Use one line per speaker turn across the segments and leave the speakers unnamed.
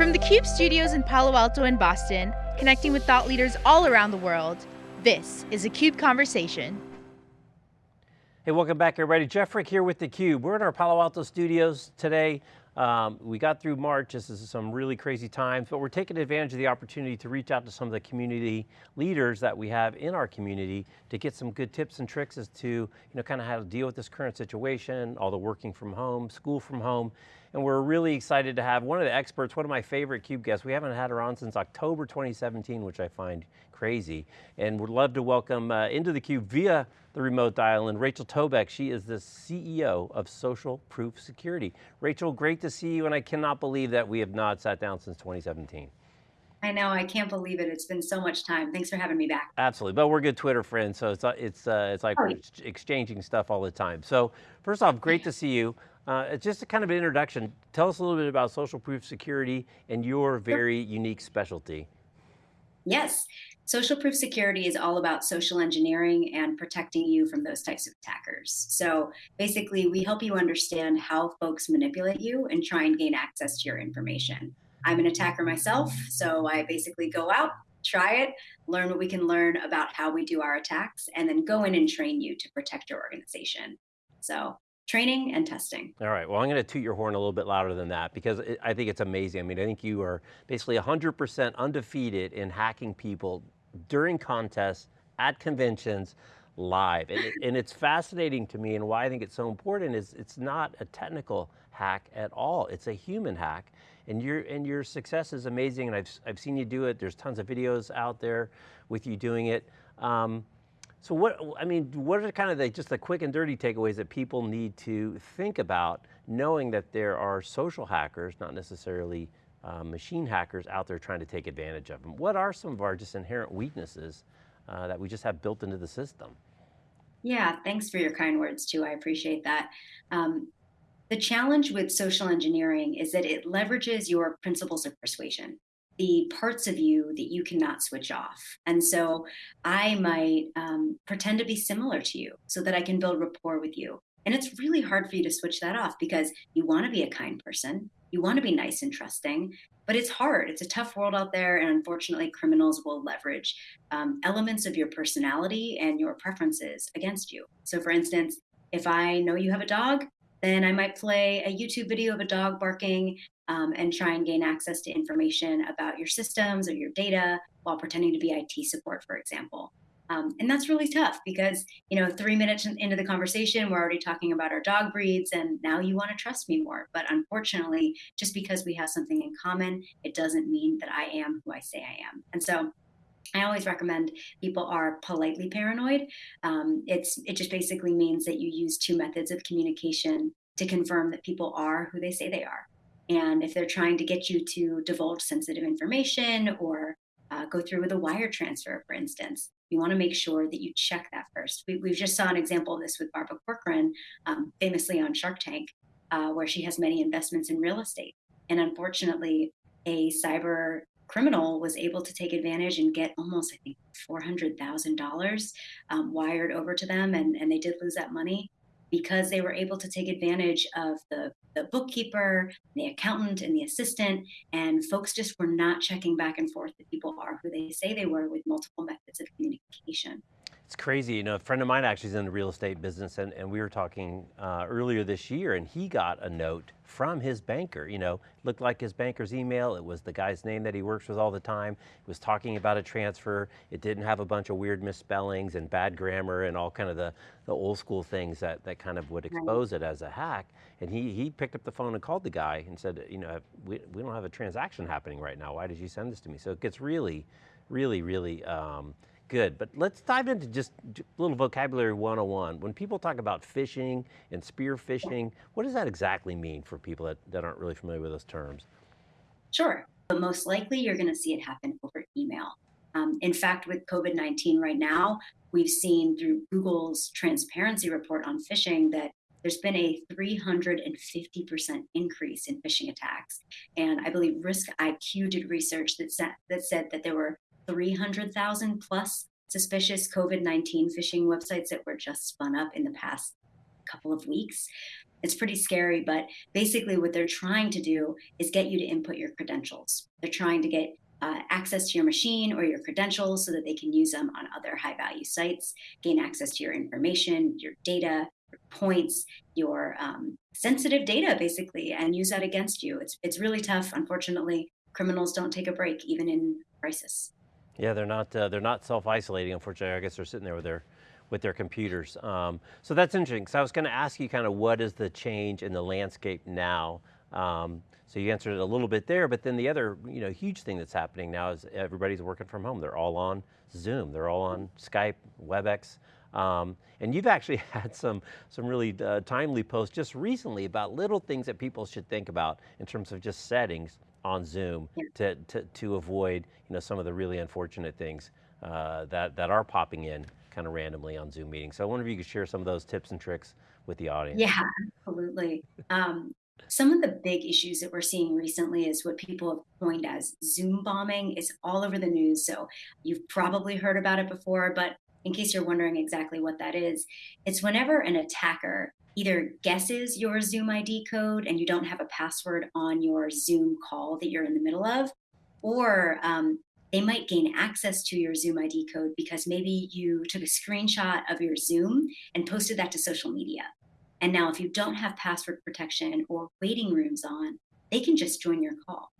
From the CUBE studios in Palo Alto and Boston, connecting with thought leaders all around the world, this is a CUBE Conversation.
Hey, welcome back everybody. Jeff Frick here with theCUBE. We're in our Palo Alto studios today. Um, we got through March, this is some really crazy times, but we're taking advantage of the opportunity to reach out to some of the community leaders that we have in our community to get some good tips and tricks as to, you know, kind of how to deal with this current situation, all the working from home, school from home, and we're really excited to have one of the experts, one of my favorite CUBE guests. We haven't had her on since October 2017, which I find crazy, and would love to welcome uh, into the Cube via the remote dial in Rachel Tobac. She is the CEO of Social Proof Security. Rachel, great to see you, and I cannot believe that we have not sat down since 2017.
I know, I can't believe it. It's been so much time. Thanks for having me back.
Absolutely, but we're good Twitter friends, so it's, it's, uh, it's like oh, we're exchanging stuff all the time. So first off, great to see you. Uh, just a kind of an introduction. Tell us a little bit about social proof security and your very unique specialty.
Yes, social proof security is all about social engineering and protecting you from those types of attackers. So basically, we help you understand how folks manipulate you and try and gain access to your information. I'm an attacker myself, so I basically go out, try it, learn what we can learn about how we do our attacks, and then go in and train you to protect your organization. So training and testing.
All right, well I'm going to toot your horn a little bit louder than that because it, I think it's amazing. I mean, I think you are basically 100% undefeated in hacking people during contests, at conventions, live. And, and, it's fascinating to me and why I think it's so important is it's not a technical hack at all. It's a human hack. And your, and your success is amazing and I've, I've seen you do it. There's tons of videos out there with you doing it. Um, so what, I mean, what are kind of the, just the quick and dirty takeaways that people need to think about knowing that there are social hackers, not necessarily uh, machine hackers out there trying to take advantage of them? What are some of our just inherent weaknesses uh, that we just have built into the system?
Yeah, thanks for your kind words too, I appreciate that. Um, the challenge with social engineering is that it leverages your principles of persuasion the parts of you that you cannot switch off. And so I might um, pretend to be similar to you so that I can build rapport with you. And it's really hard for you to switch that off because you want to be a kind person, you want to be nice and trusting, but it's hard. It's a tough world out there. And unfortunately, criminals will leverage um, elements of your personality and your preferences against you. So, for instance, if I know you have a dog, then I might play a YouTube video of a dog barking um, and try and gain access to information about your systems or your data while pretending to be IT support, for example. Um, and that's really tough because, you know, three minutes into the conversation, we're already talking about our dog breeds and now you want to trust me more. But unfortunately, just because we have something in common, it doesn't mean that I am who I say I am. And so I always recommend people are politely paranoid. Um, it's it just basically means that you use two methods of communication to confirm that people are who they say they are. And if they're trying to get you to divulge sensitive information or uh, go through with a wire transfer, for instance, you want to make sure that you check that first. We, have just saw an example of this with Barbara Corcoran, um, famously on Shark Tank, uh, where she has many investments in real estate. And unfortunately, a cyber criminal was able to take advantage and get almost, I think, $400,000 um, wired over to them, and, and they did lose that money because they were able to take advantage of the, the bookkeeper, the accountant, and the assistant, and folks just were not checking back and forth that people are who they say they were with multiple methods of communication.
It's crazy, you know, a friend of mine actually is in the real estate business and, and we were talking uh, earlier this year and he got a note from his banker, you know, looked like his banker's email, it was the guy's name that he works with all the time, it was talking about a transfer, it didn't have a bunch of weird misspellings and bad grammar and all kind of the, the old school things that, that kind of would expose right. it as a hack. And he, he picked up the phone and called the guy and said, you know, we, we don't have a transaction happening right now, why did you send this to me? So it gets really, really, really, um, Good, but let's dive into just a little vocabulary 101. When people talk about phishing and spear phishing, what does that exactly mean for people that, that aren't really familiar with those terms?
Sure, but most likely you're gonna see it happen over email. Um, in fact, with COVID-19 right now, we've seen through Google's transparency report on phishing that there's been a 350% increase in phishing attacks. And I believe Risk IQ did research that, that said that there were 300,000 plus suspicious COVID 19 phishing websites that were just spun up in the past couple of weeks. It's pretty scary, but basically, what they're trying to do is get you to input your credentials. They're trying to get uh, access to your machine or your credentials so that they can use them on other high value sites, gain access to your information, your data, your points, your um, sensitive data, basically, and use that against you. It's, it's really tough. Unfortunately, criminals don't take a break, even in crisis.
Yeah, they're not, uh, they're not self-isolating, unfortunately. I guess they're sitting there with their with their computers. Um, so that's interesting. So I was going to ask you kind of what is the change in the landscape now? Um, so you answered it a little bit there, but then the other you know, huge thing that's happening now is everybody's working from home. They're all on Zoom, they're all on Skype, WebEx. Um, and you've actually had some, some really uh, timely posts just recently about little things that people should think about in terms of just settings on Zoom yeah. to, to, to avoid you know, some of the really unfortunate things uh, that, that are popping in kind of randomly on Zoom meetings. So I wonder if you could share some of those tips and tricks with the audience.
Yeah, absolutely. Um, some of the big issues that we're seeing recently is what people have coined as Zoom bombing. It's all over the news, so you've probably heard about it before, but in case you're wondering exactly what that is, it's whenever an attacker either guesses your Zoom ID code and you don't have a password on your Zoom call that you're in the middle of, or um, they might gain access to your Zoom ID code because maybe you took a screenshot of your Zoom and posted that to social media. And now if you don't have password protection or waiting rooms on, they can just join your call.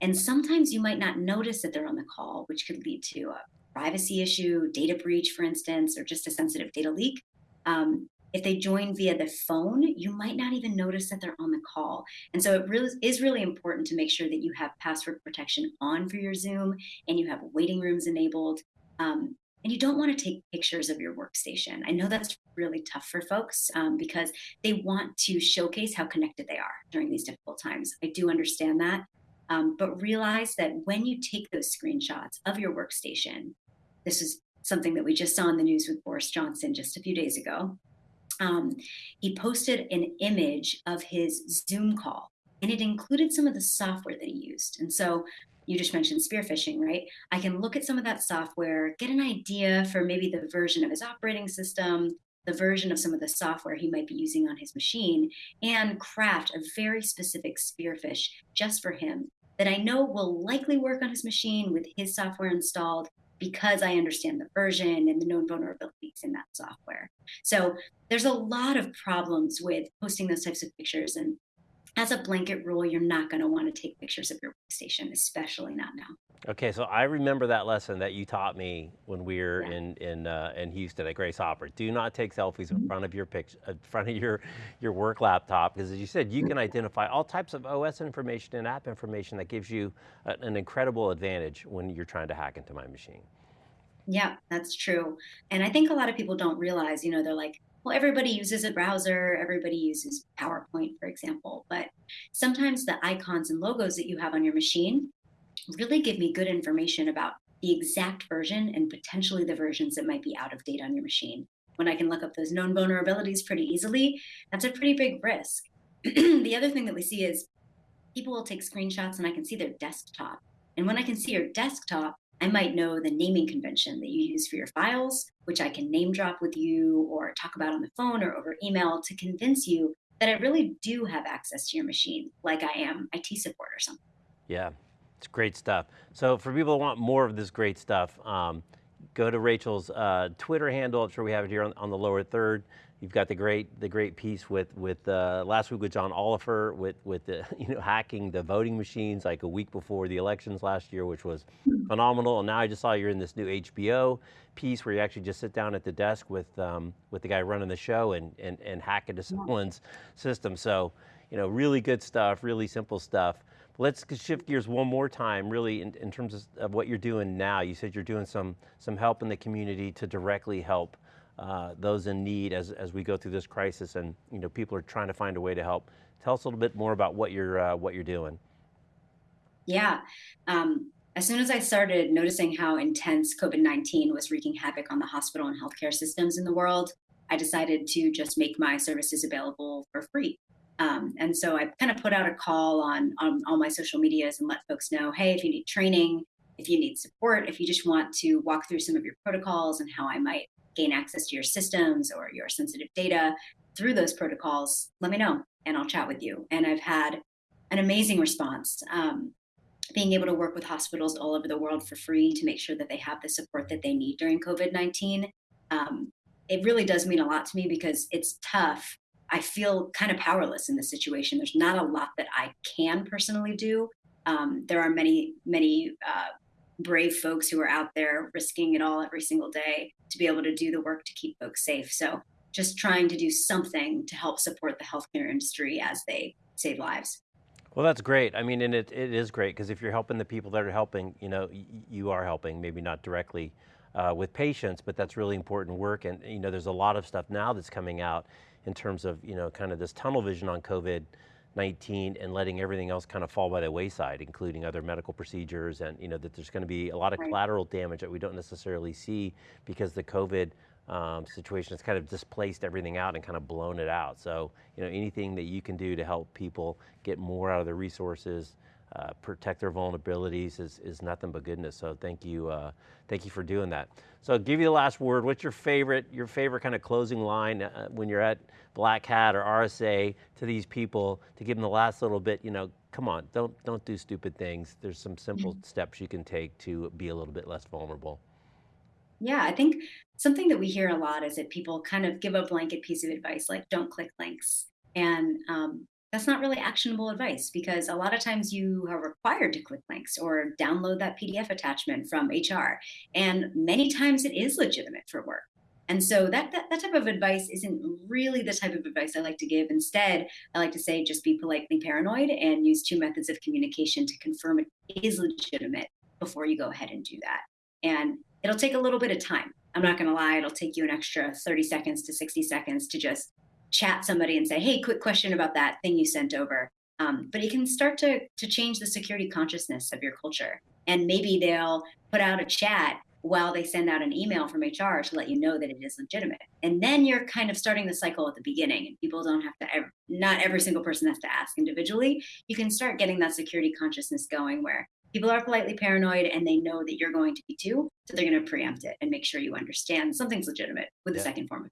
And sometimes you might not notice that they're on the call, which could lead to a privacy issue, data breach, for instance, or just a sensitive data leak. Um, if they join via the phone, you might not even notice that they're on the call. And so it really is really important to make sure that you have password protection on for your Zoom and you have waiting rooms enabled. Um, and you don't want to take pictures of your workstation. I know that's really tough for folks um, because they want to showcase how connected they are during these difficult times. I do understand that. Um, but realize that when you take those screenshots of your workstation, this is something that we just saw in the news with Boris Johnson just a few days ago um, he posted an image of his Zoom call and it included some of the software that he used. And so you just mentioned spear phishing, right? I can look at some of that software, get an idea for maybe the version of his operating system, the version of some of the software he might be using on his machine, and craft a very specific spear phish just for him that I know will likely work on his machine with his software installed because I understand the version and the known vulnerabilities in that software. So there's a lot of problems with posting those types of pictures. And as a blanket rule, you're not going to want to take pictures of your workstation, especially not now.
Okay, so I remember that lesson that you taught me when we were yeah. in in uh, in Houston at Grace Hopper. Do not take selfies in mm-hmm. front of your picture, in front of your your work laptop, because as you said, you can identify all types of OS information and app information that gives you a, an incredible advantage when you're trying to hack into my machine.
Yeah, that's true. And I think a lot of people don't realize, you know, they're like, well, everybody uses a browser, everybody uses PowerPoint, for example, but sometimes the icons and logos that you have on your machine really give me good information about the exact version and potentially the versions that might be out of date on your machine. When I can look up those known vulnerabilities pretty easily, that's a pretty big risk. the other thing that we see is people will take screenshots and I can see their desktop. And when I can see your desktop, I might know the naming convention that you use for your files, which I can name drop with you or talk about on the phone or over email to convince you that I really do have access to your machine, like I am IT support or something.
Yeah, it's great stuff. So for people who want more of this great stuff, um, go to Rachel's uh, Twitter handle. I'm sure we have it here on, on, the lower third. You've got the great the great piece with with uh, last week with John Oliver with with the you know hacking the voting machines like a week before the elections last year, which was phenomenal. And now I just saw you're in this new HBO piece where you actually just sit down at the desk with um, with the guy running the show and and and hack into someone's system. So you know really good stuff, really simple stuff. Let's shift gears one more time, really, in, in terms of, of, what you're doing now. You said you're doing some some help in the community to directly help uh, those in need as, as we go through this crisis and you know, people are trying to find a way to help. Tell us a little bit more about what you're, uh, what you're doing.
Yeah, um, as soon as I started noticing how intense COVID-19 was wreaking havoc on the hospital and healthcare systems in the world, I decided to just make my services available for free. Um, and so I kind of put out a call on, on all my social medias and let folks know, hey, if you need training, if you need support, if you just want to walk through some of your protocols and how I might gain access to your systems or your sensitive data, through those protocols, let me know and I'll chat with you. And I've had an amazing response. Um, being able to work with hospitals all over the world for free to make sure that they have the support that they need during COVID 19. Um, it really does mean a lot to me because it's tough. I feel kind of powerless in this situation. There's not a lot that I can personally do. Um, there are many, many uh, brave folks who are out there risking it all every single day to be able to do the work to keep folks safe. So just trying to do something to help support the healthcare industry as they save lives.
Well, that's great. I mean, and it, it is great because if you're helping the people that are helping, you know, you are helping, maybe not directly uh, with patients, but that's really important work. And you know, there's a lot of stuff now that's coming out in terms of, you know, kind of this tunnel vision on COVID 19 and letting everything else kind of fall by the wayside, including other medical procedures and you know, that there's going to be a lot of
Right.
collateral damage that we don't necessarily see because the COVID um, situation has kind of displaced everything out and kind of blown it out. So, you know, anything that you can do to help people get more out of their resources, uh, protect their vulnerabilities is, is nothing but goodness. So thank you, uh, thank you for doing that. So I'll give you the last word. What's your favorite, your favorite kind of closing line uh, when you're at Black Hat or RSA to these people to give them the last little bit, you know, come on, don't, don't do stupid things. There's some simple steps you can take to be a little bit less vulnerable.
Yeah, I think something that we hear a lot is that people kind of give a blanket piece of advice like don't click links. And um, that's not really actionable advice because a lot of times you are required to click links or download that PDF attachment from HR. And many times it is legitimate for work. And so that, that that type of advice isn't really the type of advice I like to give. Instead, I like to say just be politely paranoid and use two methods of communication to confirm it is legitimate before you go ahead and do that. And it'll take a little bit of time. I'm not going to lie, it'll take you an extra 30 seconds to 60 seconds to just chat somebody and say, hey, quick question about that thing you sent over. Um, but it can start to, to change the security consciousness of your culture. And maybe they'll put out a chat while they send out an email from HR to let you know that it is legitimate. And then you're kind of starting the cycle at the beginning, and people don't have to, ev- not every single person has to ask individually. You can start getting that security consciousness going where people are politely paranoid and they know that you're going to be too. So they're going to preempt it and make sure you understand something's legitimate with the
Yeah.
second form of.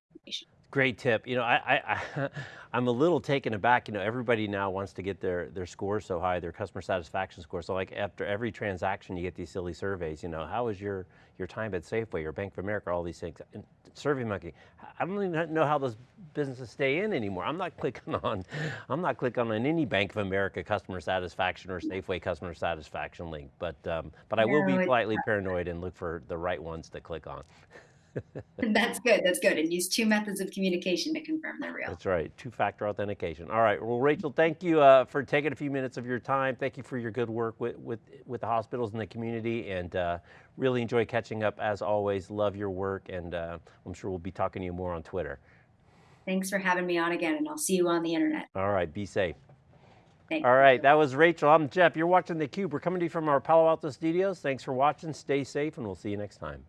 Great tip. You know, I, I, I, I'm a little taken aback. You know, everybody now wants to get their, their scores so high, their customer satisfaction score. So like after every transaction, you get these silly surveys, you know, how was your, your time at Safeway or Bank of America, all these things. And SurveyMonkey, I don't even know how those businesses stay in anymore. I'm not clicking on, I'm not clicking on any Bank of America customer satisfaction or Safeway customer satisfaction link, but, um, but I will be politely paranoid and look for the right ones to click on.
That's good. That's good. And use two methods of communication to confirm they're real.
That's right, two-factor authentication. All right, well, Rachel, thank you uh, for taking a few minutes of your time. Thank you for your good work with, with, with the hospitals and the community, and uh, really enjoy catching up as always. Love your work, and uh, I'm sure we'll be talking to you more on Twitter.
Thanks for having me on again, and I'll see you on the internet.
All right, be safe.
Thanks.
All right, that was Rachel. I'm Jeff. You're watching theCUBE. We're coming to you from our Palo Alto studios. Thanks for watching. Stay safe, and we'll see you next time.